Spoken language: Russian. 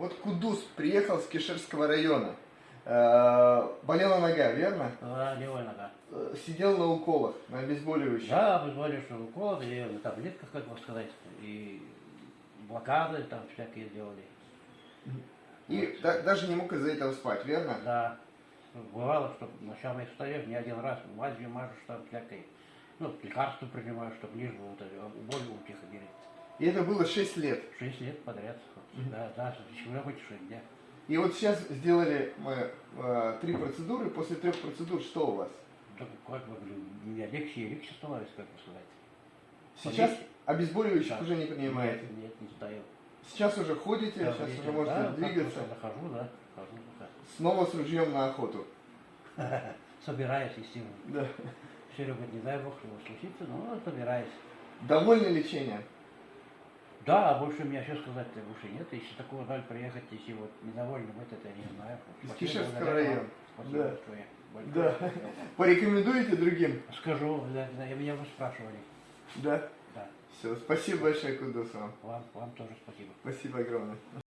Вот Кудус приехал с Кишерского района. Э, болела нога, верно? Да, левая нога. Э, Сидел на уколах, на обезболивающих. Да, обезболивающий укол, и на таблетках, как бы сказать, и блокады там всякие делали. И да- даже не мог из-за этого спать, верно? Да, бывало, что ночами встаешь не один раз, мазью мажешь там всякой, ну, лекарства принимаешь, чтобы бы вот боль утихо. И это было 6 лет. Шесть лет подряд. Да, да, еще хоть шесть дня. И вот сейчас сделали мы э, три процедуры. После трех процедур что у вас? Так, как бы, говорю, не легче и легче становится, как бы сказать. Сейчас Полегче. обезболивающих Да. уже не принимаете. Нет, нет, не стою. Сейчас уже ходите, Да, сейчас видите, уже можете да, двигаться. просто захожу, да, хожу пока. Снова с ружьем на охоту. Собираюсь, естественно. Да. Серега, не дай бог его случится, но собираюсь. Довольны лечением? Да, а больше у меня что сказать-то больше нет. Если такого жаль приехать, если вот недовольны быть, это я не знаю. Из Кишевского района. Спасибо Да. Да. Порекомендуете другим? Скажу, да, и меня вы спрашивали. Да. Да. Все, спасибо большое, Кудус вам. Вам, вам тоже спасибо. Спасибо огромное.